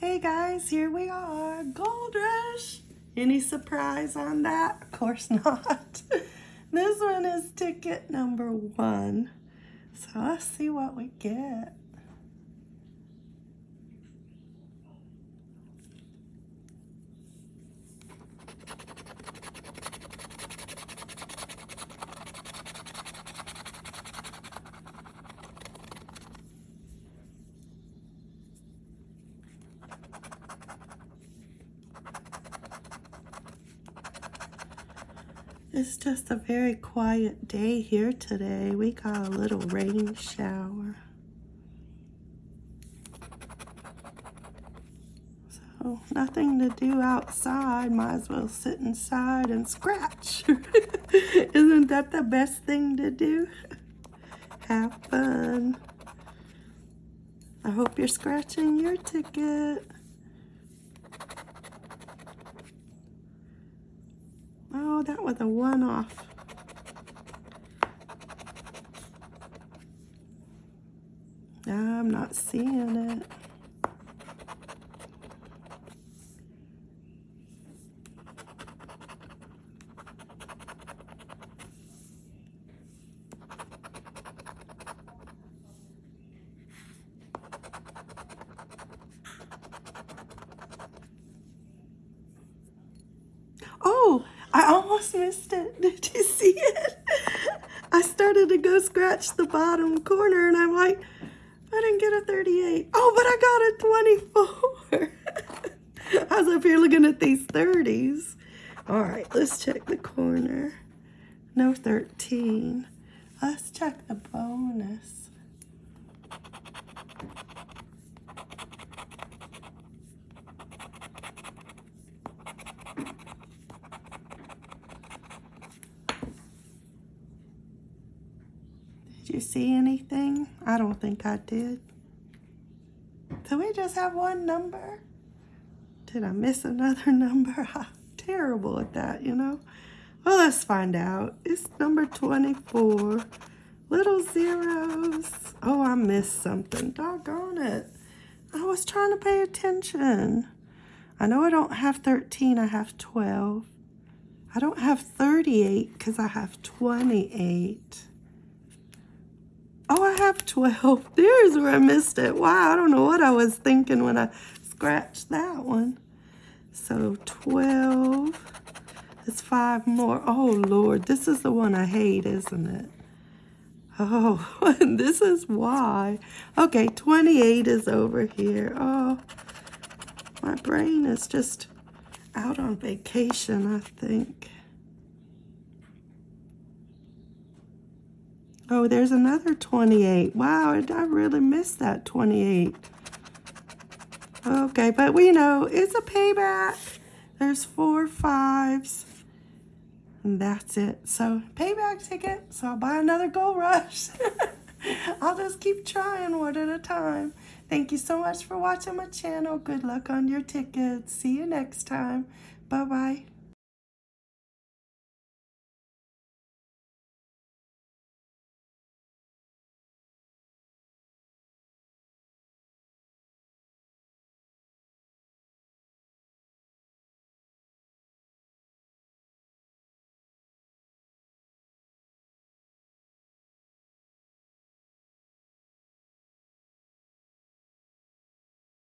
Hey guys, here we are, Gold Rush. Any surprise on that? Of course not. this one is ticket number one. So let's see what we get. It's just a very quiet day here today. We got a little rain shower. So nothing to do outside. Might as well sit inside and scratch. Isn't that the best thing to do? Have fun. I hope you're scratching your ticket. Oh, that was a one-off. I'm not seeing it. Oh, I almost missed it. Did you see it? I started to go scratch the bottom corner and I'm like, I didn't get a 38. Oh, but I got a 24. I was up here looking at these 30s. All right, let's check the corner. No 13. Let's check the You see anything? I don't think I did. Do we just have one number? Did I miss another number? I'm terrible at that, you know? Well, let's find out. It's number 24. Little zeros. Oh, I missed something. Doggone it. I was trying to pay attention. I know I don't have 13. I have 12. I don't have 38 because I have 28. Oh, I have 12. There's where I missed it. Wow, I don't know what I was thinking when I scratched that one. So 12 is five more. Oh, Lord, this is the one I hate, isn't it? Oh, this is why. Okay, 28 is over here. Oh, my brain is just out on vacation, I think. Oh, there's another 28. Wow, I really missed that 28. Okay, but we know it's a payback. There's four fives. And that's it. So, payback ticket. So, I'll buy another Gold Rush. I'll just keep trying one at a time. Thank you so much for watching my channel. Good luck on your tickets. See you next time. Bye-bye.